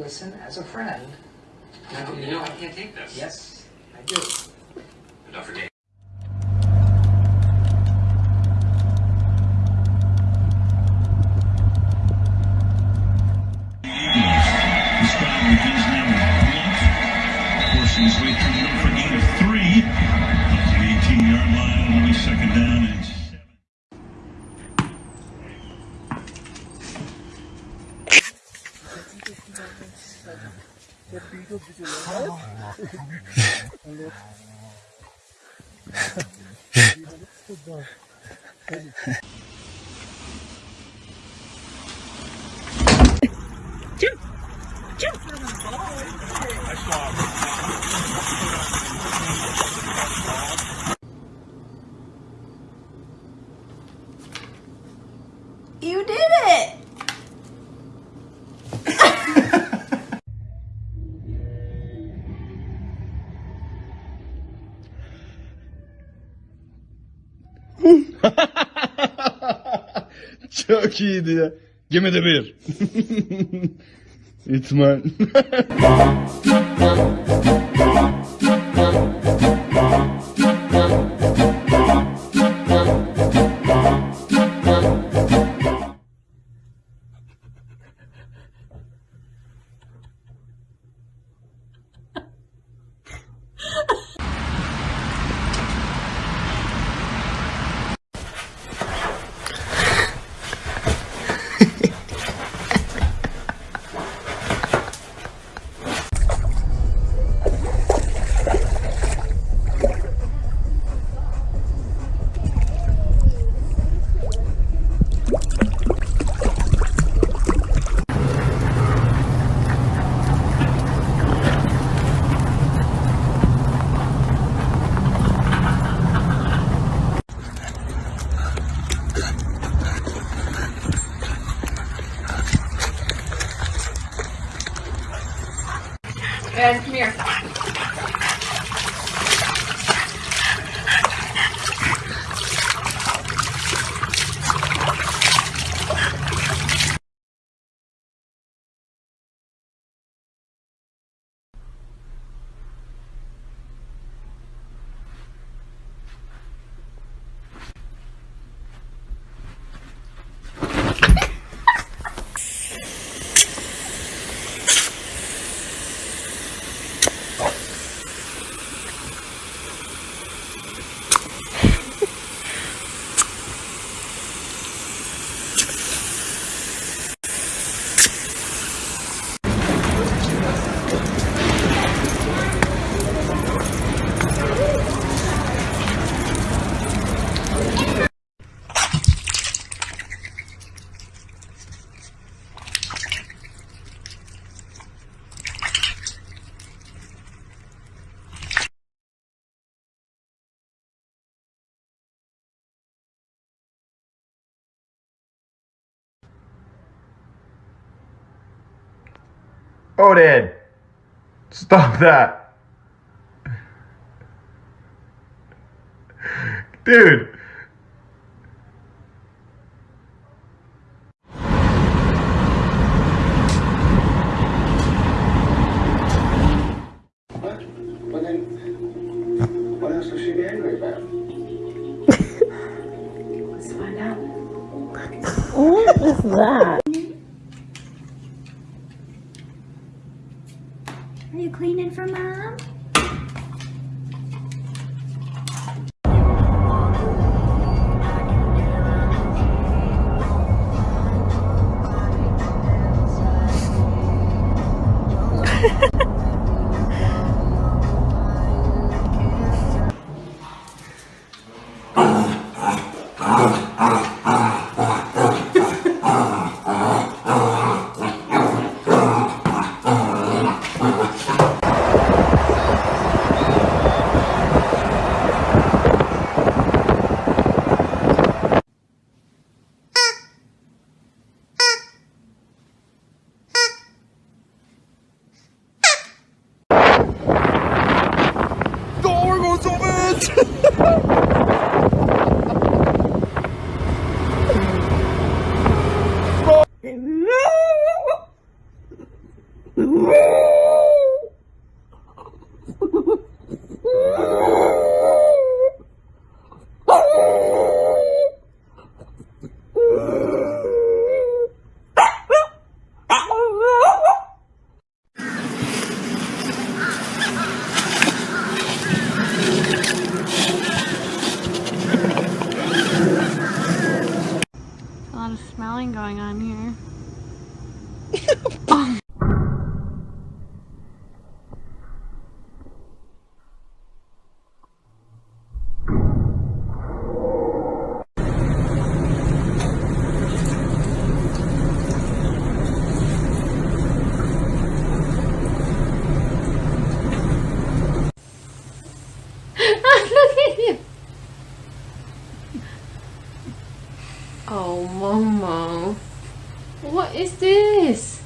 listen as a friend. No, you know I can't take this. Yes, I do. But don't forget. This guy is now forcing his way through You Çok iyiydi ya. Give de bir. İtman. Guys, come here. Odin! Stop that! Dude! Are you cleaning for mom? Lot going on here. Oh, Momo. What is this?